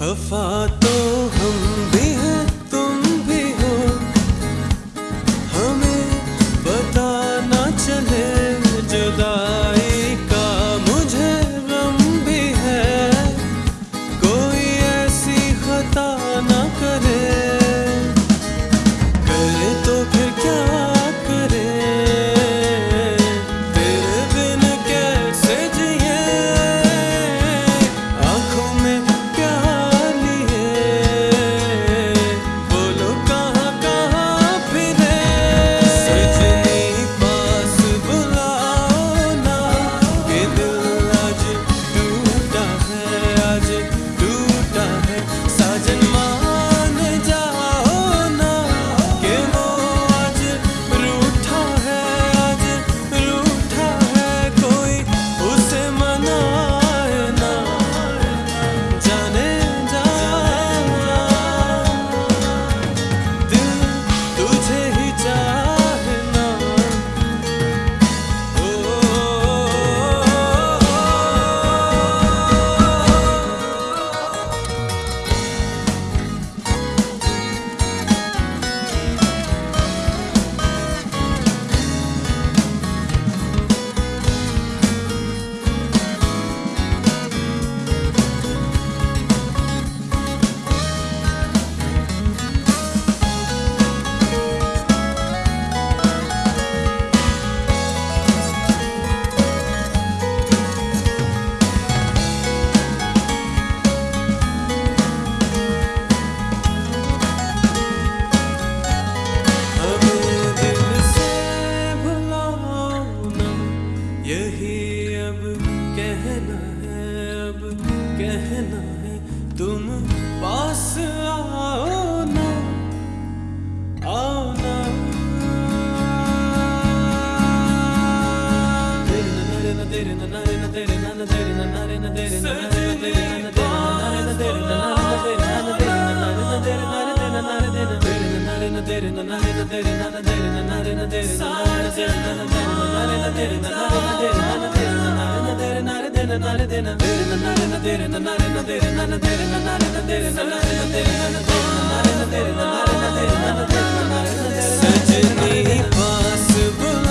خفت कहना है तुम पास आओ ना आओ ना तेरे ना तेरे ना तेरे ना तेरे ना तेरे ना तेरे ना तेरे ना तेरे Saçını pas bul